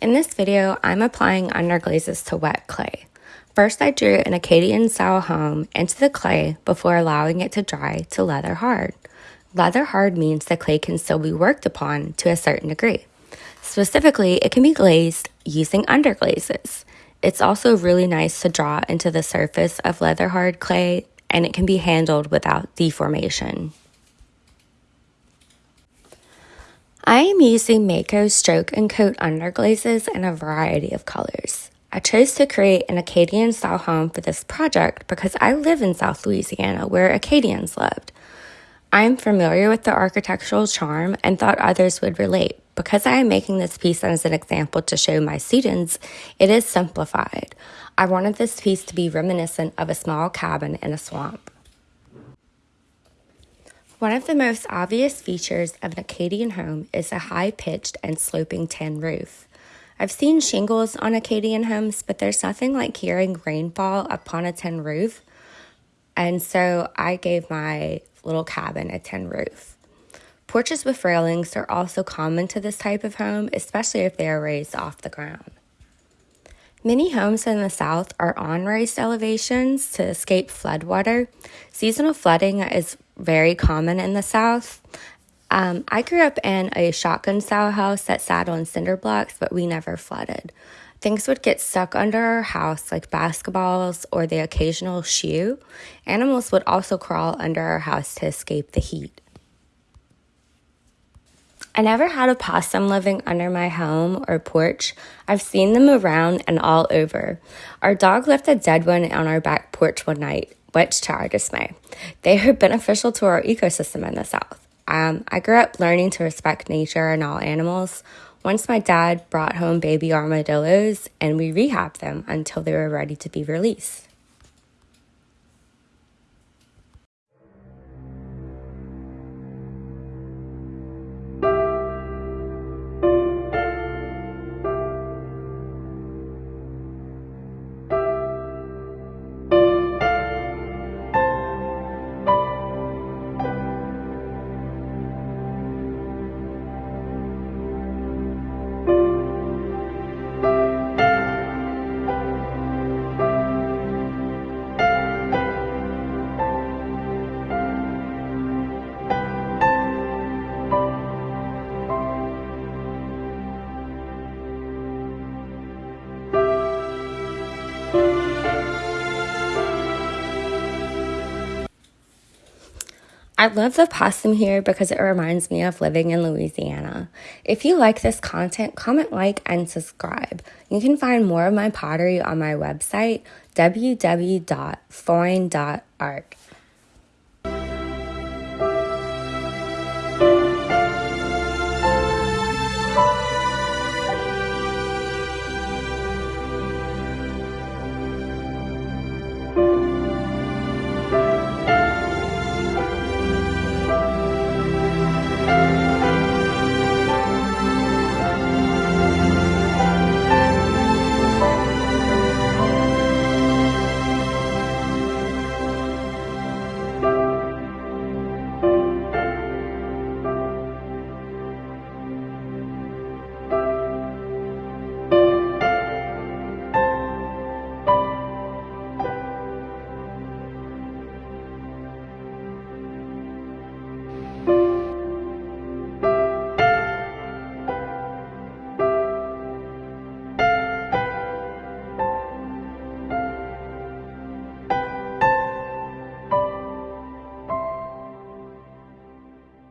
In this video, I'm applying underglazes to wet clay. First, I drew an Acadian style home into the clay before allowing it to dry to leather hard. Leather hard means the clay can still be worked upon to a certain degree. Specifically, it can be glazed using underglazes. It's also really nice to draw into the surface of leather hard clay and it can be handled without deformation. I am using Mayco stroke and coat underglazes in a variety of colors. I chose to create an Acadian style home for this project because I live in South Louisiana where Acadians lived. I am familiar with the architectural charm and thought others would relate. Because I am making this piece as an example to show my students, it is simplified. I wanted this piece to be reminiscent of a small cabin in a swamp. One of the most obvious features of an Acadian home is a high-pitched and sloping tin roof. I've seen shingles on Acadian homes, but there's nothing like hearing rainfall upon a tin roof. And so I gave my little cabin a tin roof. Porches with railings are also common to this type of home, especially if they are raised off the ground. Many homes in the South are on raised elevations to escape floodwater. Seasonal flooding is very common in the South. Um, I grew up in a shotgun style house that sat on cinder blocks, but we never flooded. Things would get stuck under our house, like basketballs or the occasional shoe. Animals would also crawl under our house to escape the heat. I never had a possum living under my home or porch. I've seen them around and all over. Our dog left a dead one on our back porch one night, which to our dismay. They are beneficial to our ecosystem in the South. Um, I grew up learning to respect nature and all animals. Once my dad brought home baby armadillos and we rehabbed them until they were ready to be released. I love the possum here because it reminds me of living in Louisiana. If you like this content, comment, like, and subscribe. You can find more of my pottery on my website, www.foyne.art.